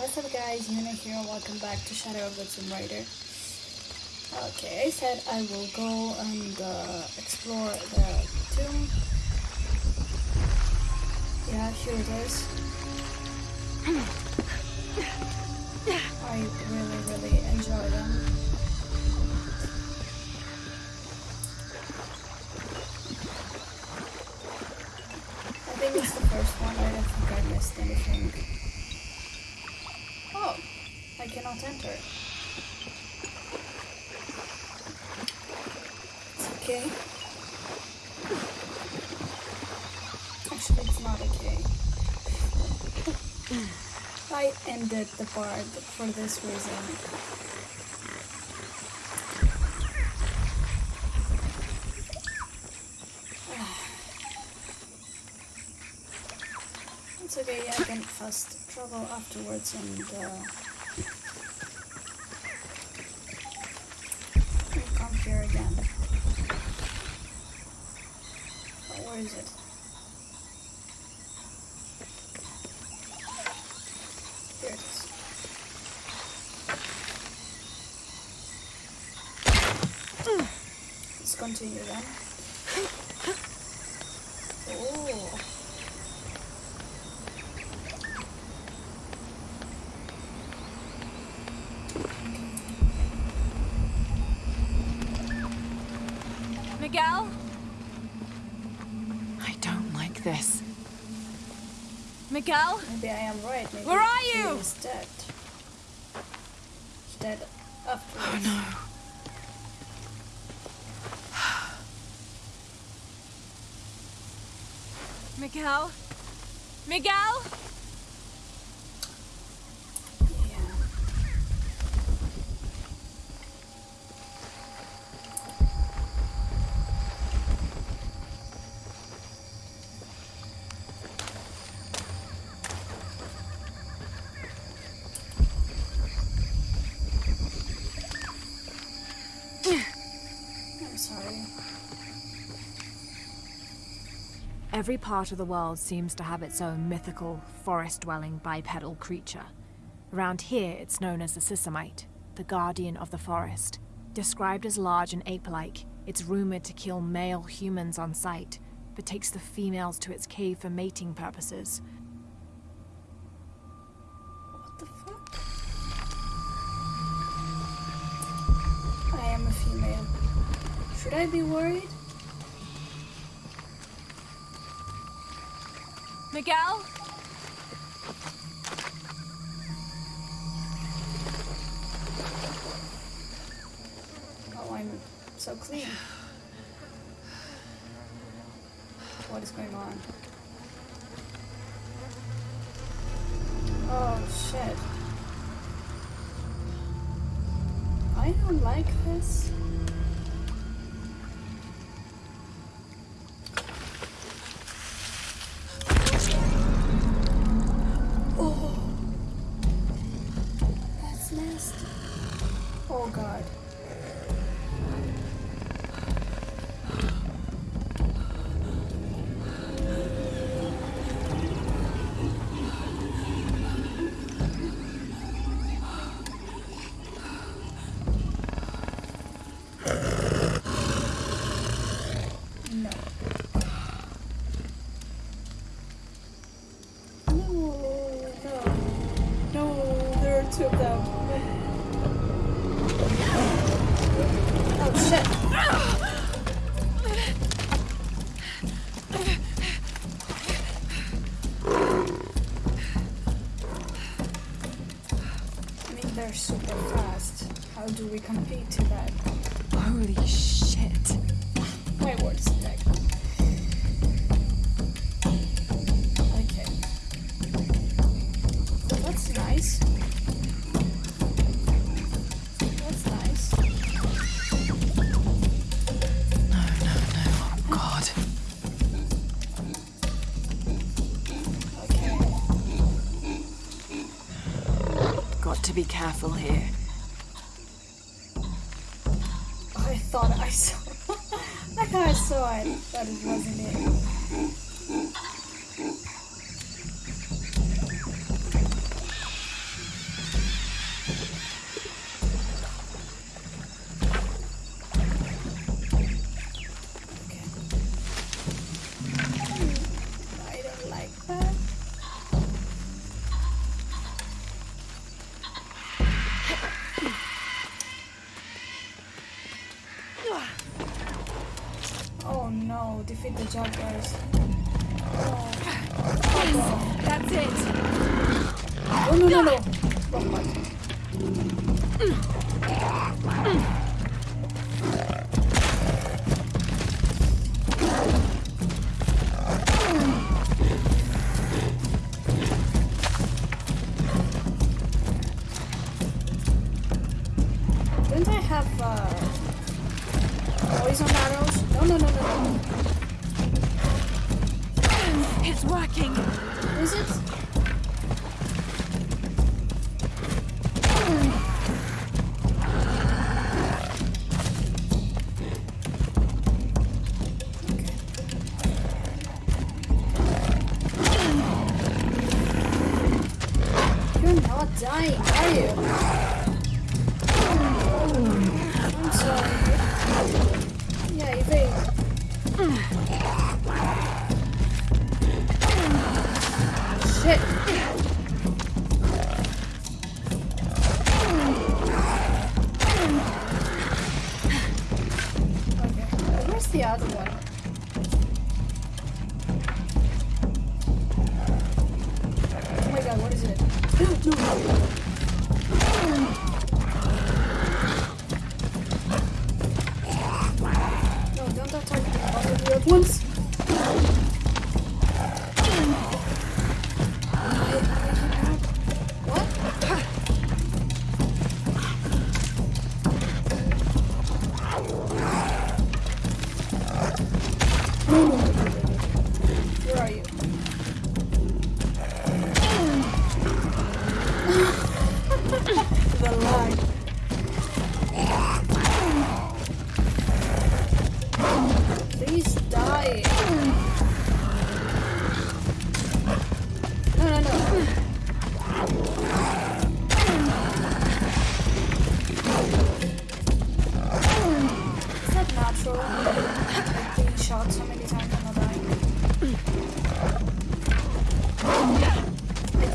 What's up guys, Yuna here, welcome back to Shadow of the Tomb Raider. Okay, I said I will go and uh, explore the tomb. Yeah, here it is. I really, really enjoy them. I think it's the first one, I don't think I missed anything. I cannot enter. It's okay. Actually, it's not okay. I ended the part for this reason. It's okay, I can fast travel afterwards and uh, and come here again. Oh, where is it? Here it is. Let's continue then. Oh. Miguel? I don't like this. Miguel? Maybe I am right. Maybe Where are you? is dead. He's dead afterwards. Oh no. Miguel? Yeah. I'm sorry. Every part of the world seems to have its own mythical, forest-dwelling bipedal creature. Around here, it's known as the Sisamite, the guardian of the forest. Described as large and ape-like, it's rumored to kill male humans on sight, but takes the females to its cave for mating purposes. What the fuck? I am a female. Should I be worried? Miguel? Oh, I'm so clean. What is going on? Oh shit. I don't like this. Careful here. I thought I saw. I thought I saw it, but. Defeat the jaguars. Oh, off. That's it! Oh, no, no, no. Wrong button. The other? Oh my god, what is it? No, don't all of you at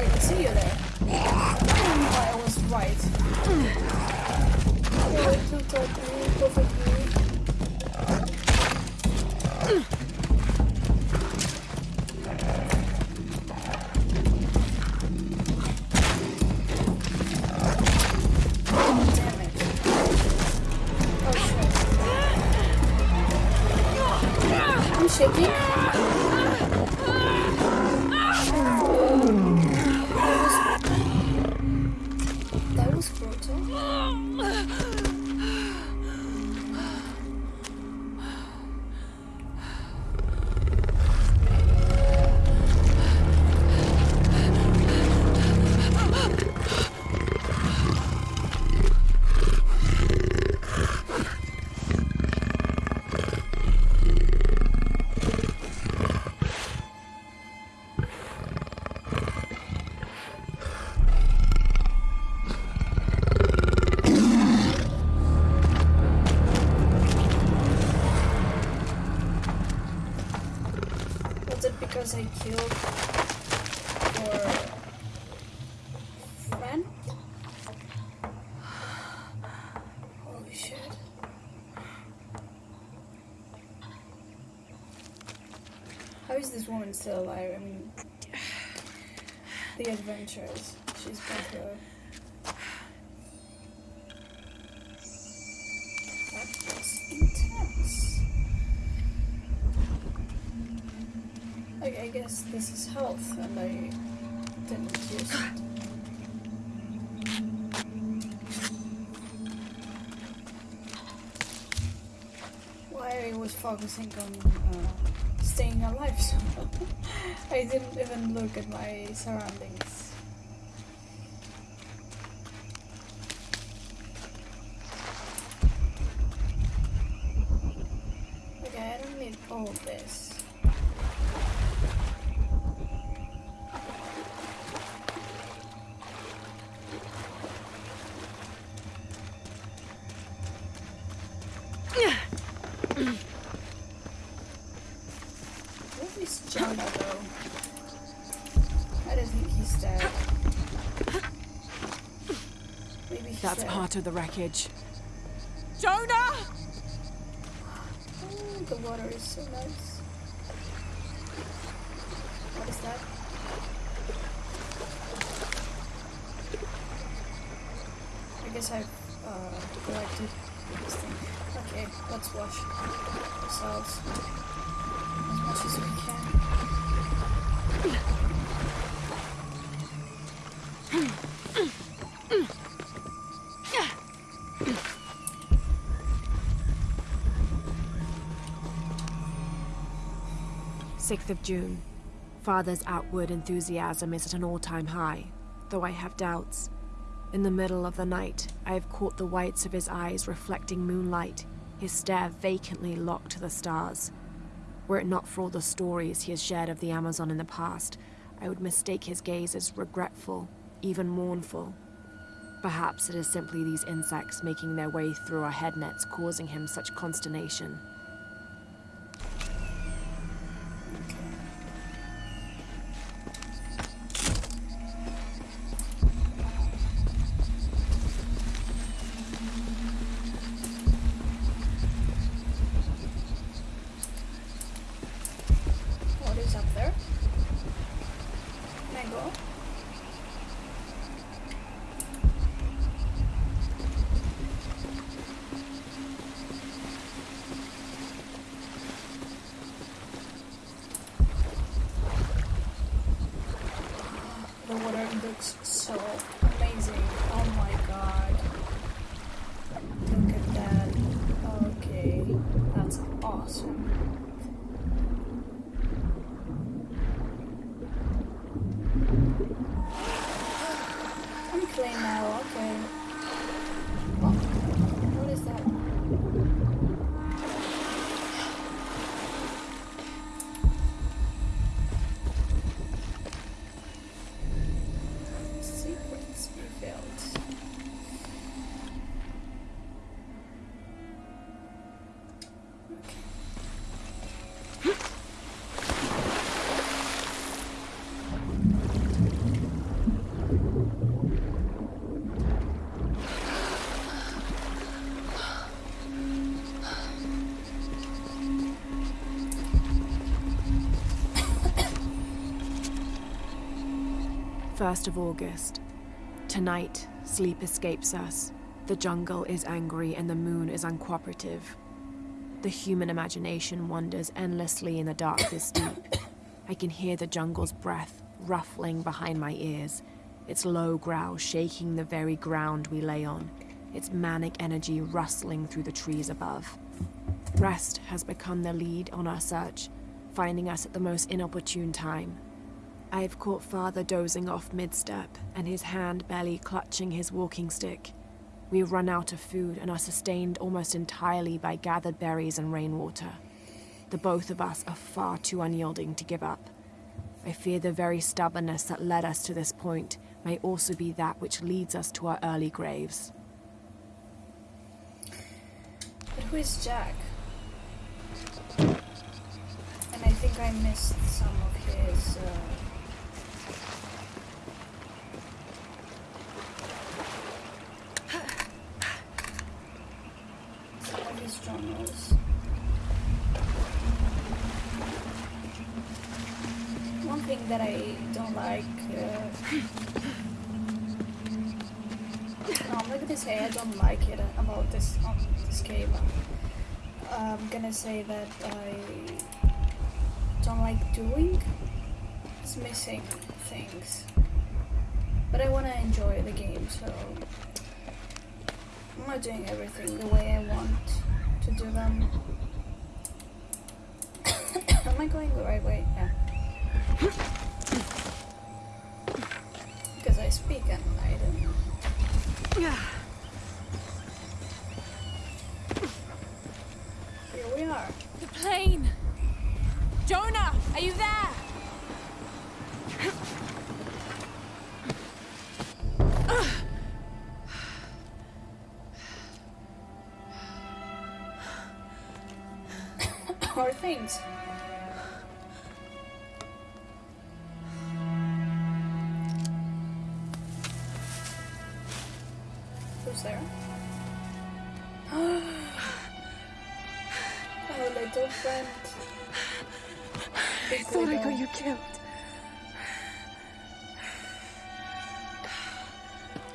I didn't see you there. I was right. Because I killed your friend? Holy shit. How is this woman still alive? I mean, the adventures she's. That was intense. Okay, I guess this is health, and I didn't use it. Why I was focusing on uh, staying alive so I didn't even look at my surroundings. That's dead. part of the wreckage. Jonah! Oh, the water is so nice. 6th of June. Father's outward enthusiasm is at an all-time high, though I have doubts. In the middle of the night, I have caught the whites of his eyes reflecting moonlight, his stare vacantly locked to the stars. Were it not for all the stories he has shared of the Amazon in the past, I would mistake his gaze as regretful, even mournful. Perhaps it is simply these insects making their way through our head nets causing him such consternation. 1st of August. Tonight, sleep escapes us. The jungle is angry and the moon is uncooperative. The human imagination wanders endlessly in the darkness deep. I can hear the jungle's breath ruffling behind my ears, its low growl shaking the very ground we lay on, its manic energy rustling through the trees above. Rest has become the lead on our search, finding us at the most inopportune time. I have caught father dozing off mid-step, and his hand barely clutching his walking stick. We run out of food and are sustained almost entirely by gathered berries and rainwater. The both of us are far too unyielding to give up. I fear the very stubbornness that led us to this point may also be that which leads us to our early graves. But who is Jack? And I think I missed some of his. Uh... Some of his journals. One thing that I don't like. Uh... No, I'm gonna say I don't like it about this um, this game. I'm gonna say that I don't like doing. It's missing things, but I want to enjoy the game, so I'm not doing everything the way I want to do them. Am I going the right way? Yeah. Because I speak and I don't know. Here we are. The plane!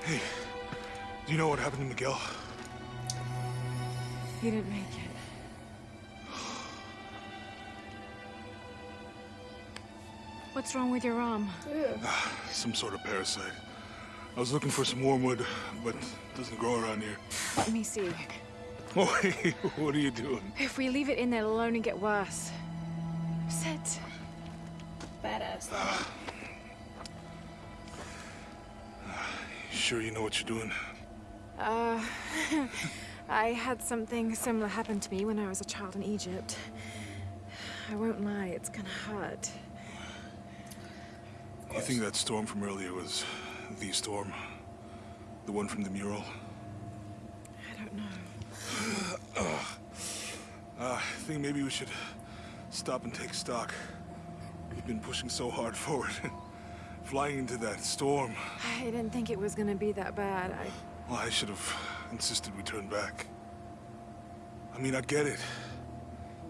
Hey, do you know what happened to Miguel? He didn't make it. What's wrong with your arm? Ew. Some sort of parasite. I was looking for some wormwood, but it doesn't grow around here. Let me see. Oh, hey, what are you doing? If we leave it in there, alone, it'll only get worse. Sure you know what you're doing? Uh, I had something similar happen to me when I was a child in Egypt. I won't lie, it's gonna hurt. You think that storm from earlier was the storm? The one from the mural? I don't know. Uh, I think maybe we should stop and take stock. We've been pushing so hard forward. Flying into that storm. I didn't think it was gonna be that bad. I... Well, I should have insisted we turn back. I mean, I get it.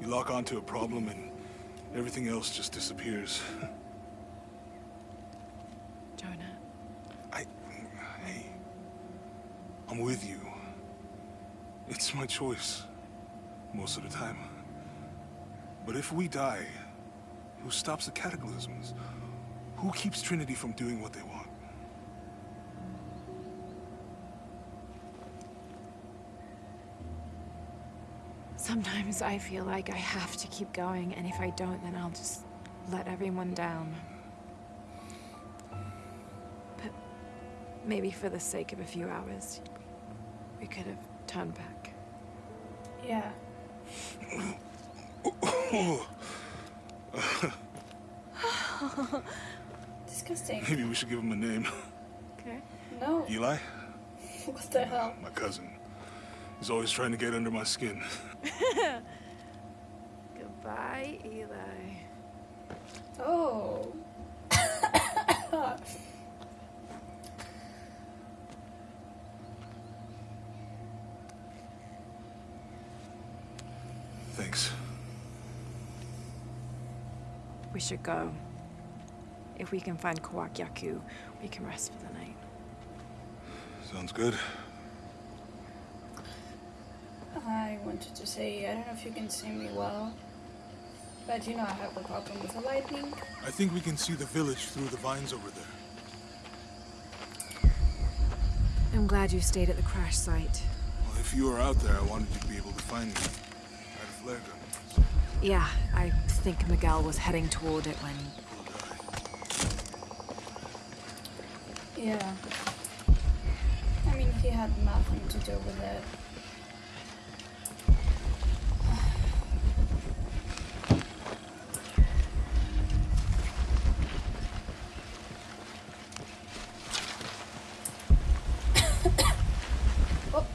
You lock onto a problem and everything else just disappears. Jonah, I... Hey. I'm with you. It's my choice. Most of the time. But if we die, who stops the cataclysms? Who keeps Trinity from doing what they want? sometimes I feel like I have to keep going, and if I don't, then I'll just let everyone down. But maybe for the sake of a few hours, we could have turned back. Yeah. Disgusting. Maybe we should give him a name. Okay. No. Eli? What the hell? My cousin. He's always trying to get under my skin. Goodbye, Eli. Oh. Thanks. We should go. If we can find Kuwaq Yaku, we can rest for the night. Sounds good. I wanted to say, I don't know if you can see me well, but you know I have a problem with the lightning. I think we can see the village through the vines over there. I'm glad you stayed at the crash site. Well, if you were out there, I wanted you to be able to find me. I had a flare gun. Yeah, I think Miguel was heading toward it when. Yeah. I mean, he had nothing to do with it. oh.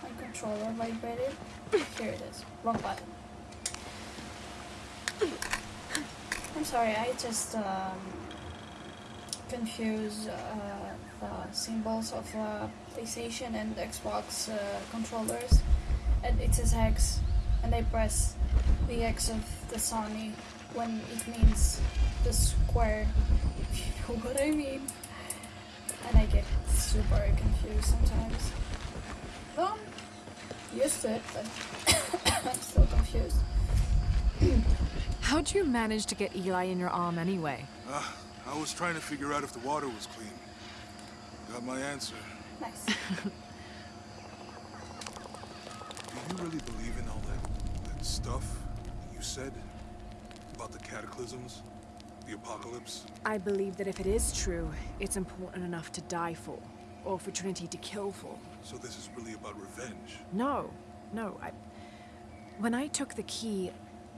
My controller vibrated. Here it is. Wrong button. I'm sorry, I just um, confuse uh, the symbols of uh, PlayStation and Xbox uh, controllers. And it says X, and I press the X of the Sony when it means the square. If you know what I mean. And I get super confused sometimes. Well, used to it, but I'm still confused. How'd you manage to get Eli in your arm anyway? Ah, I was trying to figure out if the water was clean. Got my answer. Nice. Do you really believe in all that, that stuff you said about the cataclysms, the apocalypse? I believe that if it is true, it's important enough to die for, or for Trinity to kill for. So this is really about revenge. No, no, I. When I took the key,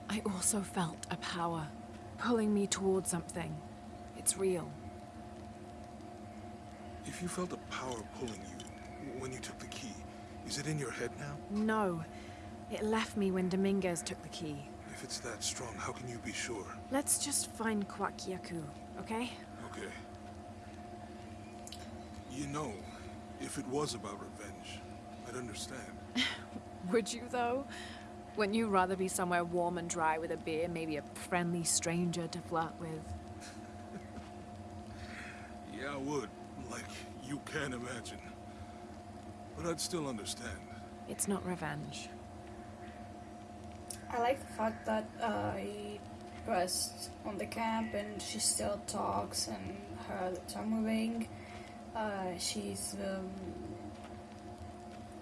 I also felt a power pulling me towards something. It's real. If you felt a power pulling you when you took the key, is it in your head now? No, it left me when Dominguez took the key. If it's that strong, how can you be sure? Let's just find Kuwaq Yaku, okay? Okay. You know, if it was about revenge, I'd understand. Would you, though? Wouldn't you rather be somewhere warm and dry with a beer, maybe a friendly stranger to flirt with? Yeah, I would. like you can imagine. But I'd still understand. It's not revenge. I like the fact that uh, he pressed on the camp and she still talks and her lips are moving. Uh, she's um,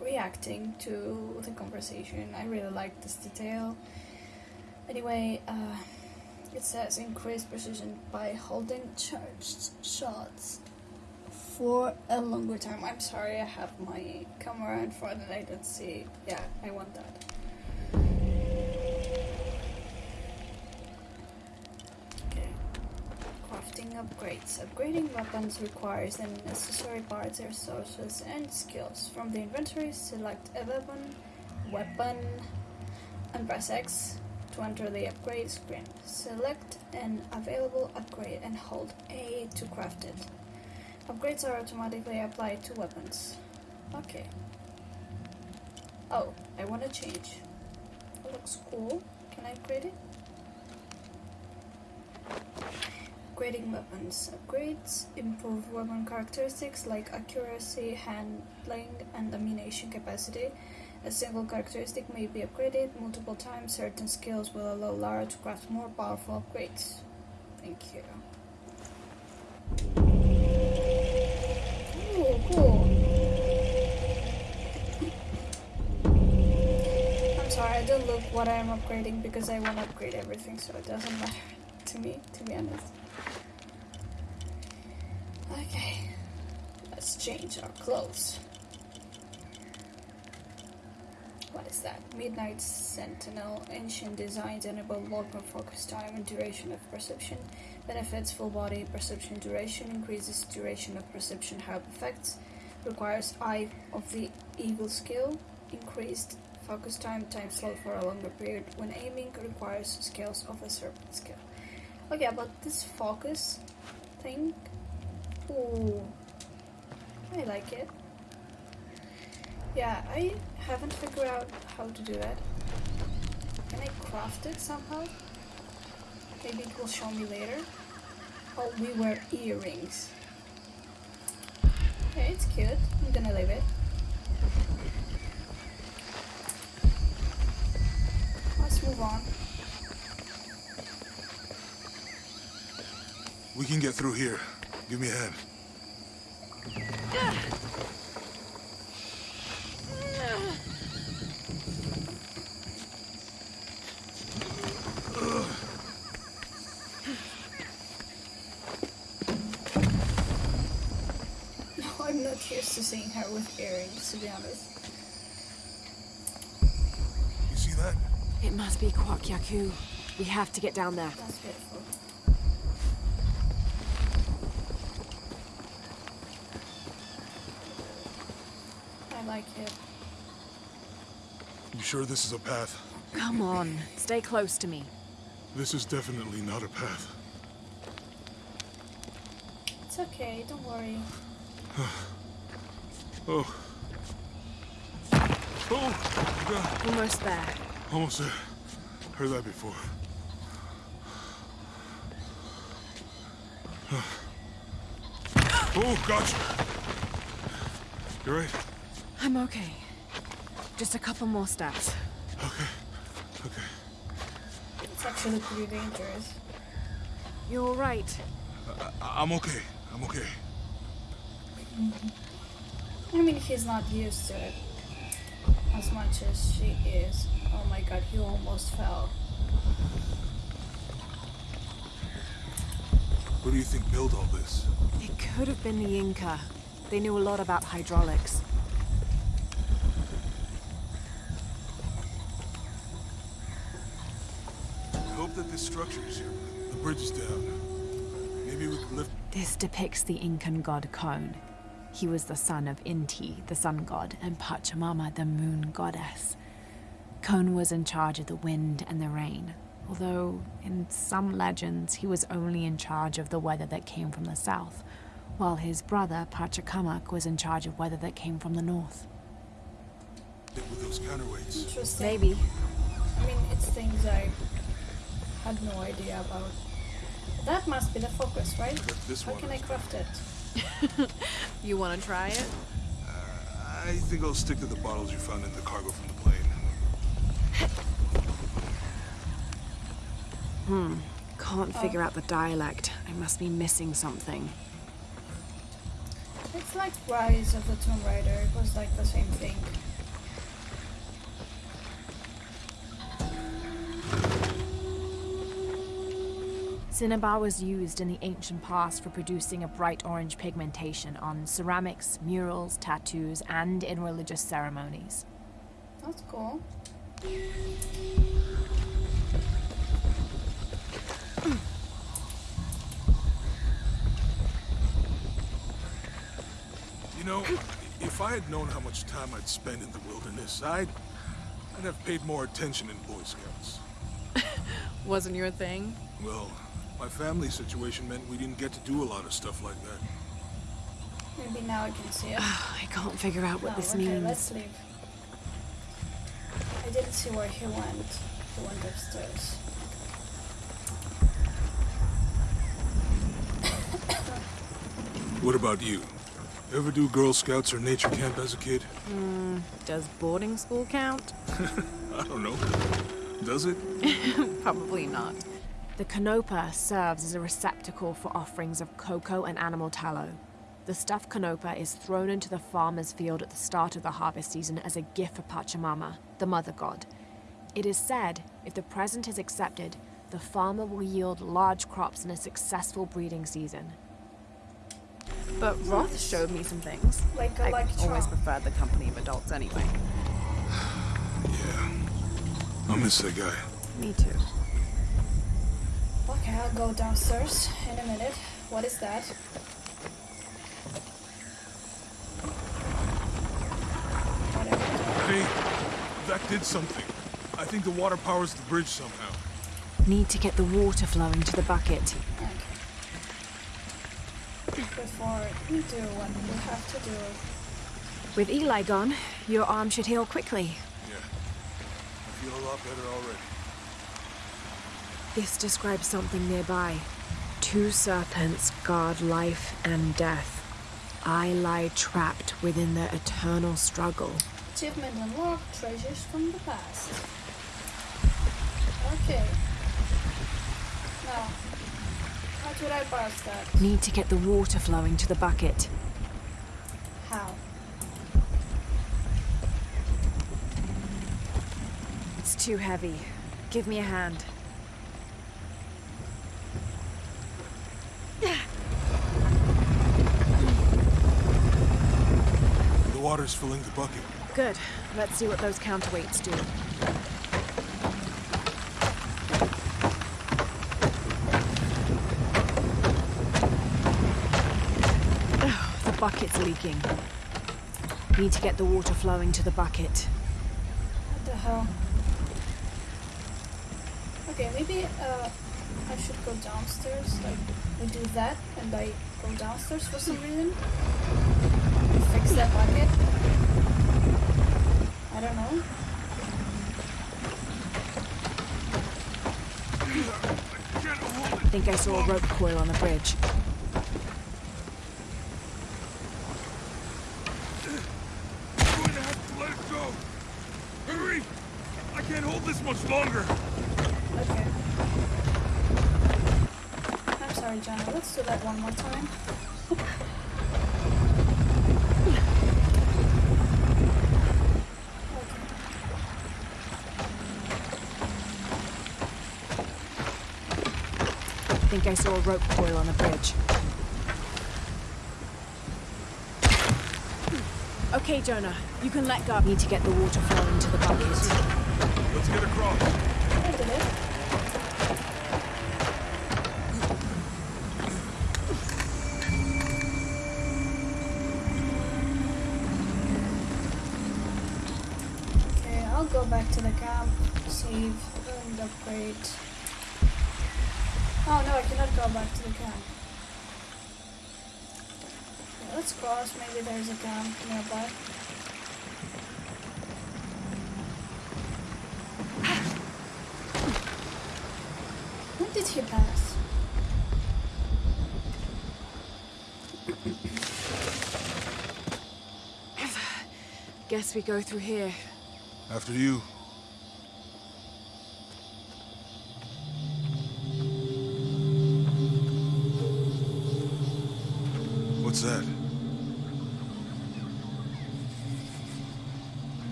reacting to the conversation. I really like this detail. Anyway, uh, it says increase precision by holding charged shots for a longer time. I'm sorry, I have my camera in front and I don't see. Yeah, I want that. Crafting upgrades. Upgrading weapons requires the necessary parts, resources, and skills. From the inventory, select a weapon, weapon, and press X to enter the upgrade screen. Select an available upgrade and hold A to craft it. Upgrades are automatically applied to weapons. Okay. Oh, I want to change. It looks cool. Can I upgrade it? Upgrading weapons. Upgrades improve weapon characteristics like accuracy, handling, and ammunition capacity. A single characteristic may be upgraded multiple times. Certain skills will allow Lara to craft more powerful upgrades. Thank you. Ooh, cool. I'm sorry, I don't look what I'm upgrading because I want to upgrade everything, so it doesn't matter to me, to be honest. Okay, let's change our clothes. That? Midnight Sentinel. Ancient designs enable longer focus time and duration of perception. Benefits full body perception duration. Increases duration of perception help effects. Requires Eye of the Eagle skill. Increased focus time time slot for a longer period when aiming. Requires skills of a serpent skill. Okay, about this focus thing. Ooh. I like it. Yeah, I haven't figured out how to do that. Can I craft it somehow? Maybe it will show me later. Oh, we wear earrings. Okay, it's cute. I'm gonna leave it. Let's move on. We can get through here. Give me a hand. No, I'm not used to with earrings, to be honest. You see that? It must be Kuwaq Yaku. We have to get down there. That's beautiful. I like it. You sure this is a path? Come on, stay close to me. This is definitely not a path. It's okay, don't worry. Oh. Oh! God. Almost there. Almost there. Heard that before. Oh, gotcha. You're right? I'm okay. Just a couple more steps. Okay. Okay. It's actually pretty dangerous. You're all right. I I'm okay. I'm okay. Mm-hmm. I mean, he's not used to it as much as she is. Oh my god, he almost fell. Who do you think built all this? It could have been the Inca. They knew a lot about hydraulics. I hope that this structure is here. The bridge is down. Maybe we can lift. This depicts the Incan god Kon. He was the son of Inti, the sun god, and Pachamama, the moon goddess. Kon was in charge of the wind and the rain, although in some legends he was only in charge of the weather that came from the south, while his brother Pachacamac was in charge of weather that came from the north. it with those counterweights. Interesting. Maybe. I mean, it's things I had no idea about. That must be the focus, right? This How can I craft it? You want to try it? I think I'll stick to the bottles you found in the cargo from the plane. Hmm. Can't figure out the dialect. I must be missing something. It's like Rise of the Tomb Raider. It was like the same thing. Cinnabar was used in the ancient past for producing a bright orange pigmentation on ceramics, murals, tattoos, and in religious ceremonies. That's cool. You know, if I had known how much time I'd spend in the wilderness, I'd, I'd have paid more attention in Boy Scouts. Wasn't your thing? Well, my family situation meant we didn't get to do a lot of stuff like that. Maybe now I can see it. I can't figure out what No, this okay, means. let's leave. I didn't see where he went. He went upstairs. What about you? Ever do Girl Scouts or nature camp as a kid? Hmm, does boarding school count? I don't know. Does it? Probably not. The canopa serves as a receptacle for offerings of cocoa and animal tallow. The stuffed canopa is thrown into the farmer's field at the start of the harvest season as a gift for Pachamama, the mother god. It is said, if the present is accepted, the farmer will yield large crops in a successful breeding season. But Roth showed me some things. Like a I like always Trump. preferred the company of adults anyway. Yeah. I miss that guy. Me too. Okay, I'll go downstairs in a minute. What is that? Whatever. Hey, that did something. I think the water powers the bridge somehow. Need to get the water flowing to the bucket. Okay. Before you do what you have to do. With Eli gone, your arm should heal quickly. Yeah. I feel a lot better already. This describes something nearby. Two serpents guard life and death. I lie trapped within their eternal struggle. Achievement unlocked, treasures from the past. Okay. Now, how should I pass that? Need to get the water flowing to the bucket. How? It's too heavy. Give me a hand. The water's filling the bucket. Good. Let's see what those counterweights do. Ugh, the bucket's leaking. Need to get the water flowing to the bucket. What the hell? Okay, maybe uh, I should go downstairs. Like, we do that, and I go downstairs for some reason. Fix that bucket. I don't know. I think I saw a rope coil on the bridge. I'm going to have to let it go. Hurry! I can't hold this much longer. Okay. I'm sorry, Johnny. Let's do that one more time. okay. I think I saw a rope coil on the bridge. Okay, Jonah, you can let go. Need to get the water flowing to the bucket. Let's get across. I did it. Okay, I'll go back to the camp, save, and upgrade. Oh no, I cannot go back to the camp. Let's cross, maybe there's a camp nearby. When did he pass? Guess we go through here. After you.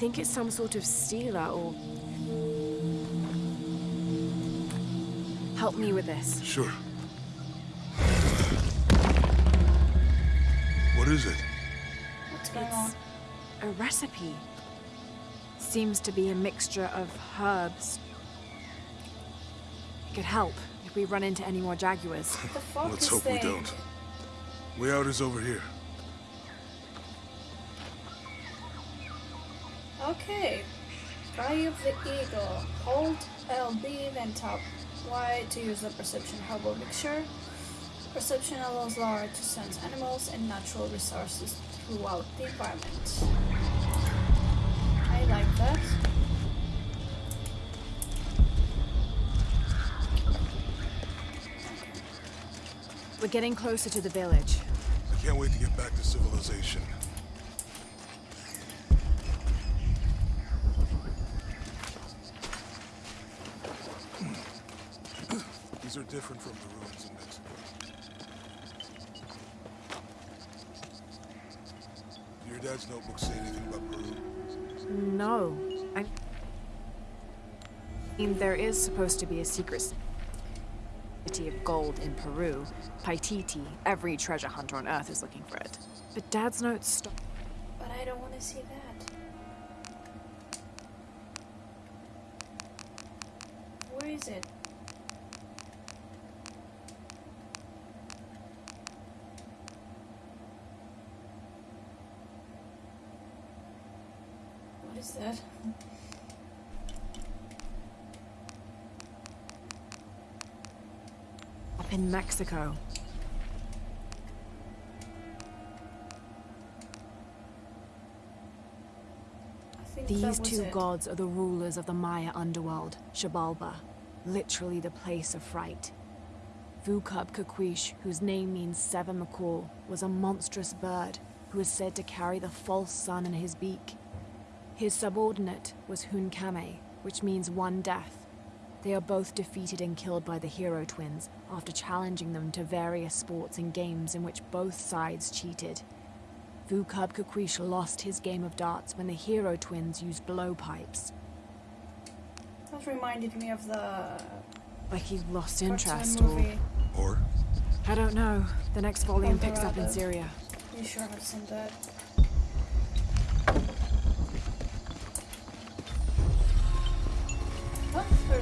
Think it's some sort of stealer or... Help me with this. Sure. What is it? What's going on? A recipe. Seems to be a mixture of herbs. It could help if we run into any more jaguars. The fuck Let's is hope they? we don't. Way out is over here. Okay. Cry of the Eagle. Hold LB then tap Y to use the perception herbal mixture. Perception allows Lara to sense animals and natural resources throughout the environment. I like that. We're getting closer to the village. I can't wait to get back to civilization. Are different from the ruins in Mexico. Your dad's notebook say anything about Peru? No. I mean, there is supposed to be a secret city of gold in Peru. Paititi. Every treasure hunter on Earth is looking for it. But Dad's notes stop. But I don't want to see that. Where is it? What is that? up in Mexico. I think that These two it. gods are the rulers of the Maya underworld, Xibalba, literally the place of fright. Vucub Caquix, whose name means seven macaw, was a monstrous bird who is said to carry the false sun in his beak. His subordinate was Hun-Came, which means one death. They are both defeated and killed by the hero twins after challenging them to various sports and games in which both sides cheated. Vucub Caquix lost his game of darts when the hero twins used blowpipes. That reminded me of the Like he lost interest or... Or? I don't know. The next volume picks up in Rabbit. Syria. You sure have seen that?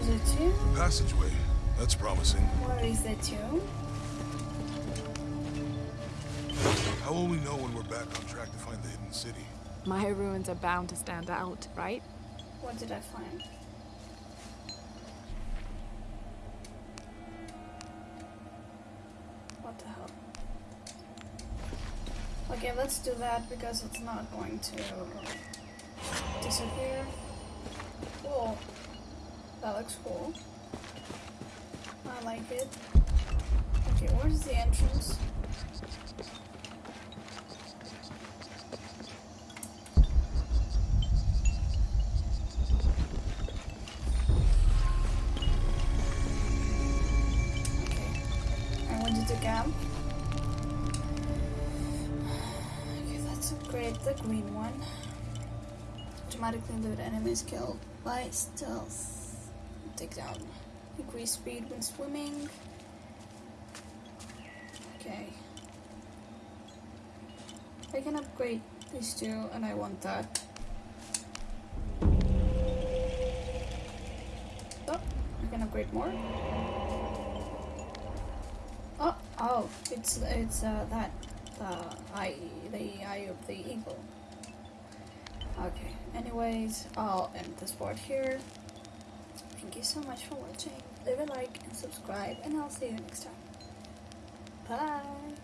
There's a tomb. Passageway. That's promising. Where is the tomb? How will we know when we're back on track to find the hidden city? My ruins are bound to stand out, right? What did I find? What the hell? Okay, let's do that because it's not going to disappear. Cool. That looks cool. I like it. Okay, where's the entrance? Okay. I wanted to camp. Okay, that's a great, the green one. Automatically loot enemies killed by stealth. Take down. Increase speed when swimming. Okay. I can upgrade these two, and I want that. Oh, I can upgrade more. Oh, oh, it's it's uh, that uh, eye, the eye of the eagle. Okay. Anyways, I'll end this part here. Thank you so much for watching. Leave a like and subscribe, and I'll see you next time. Bye.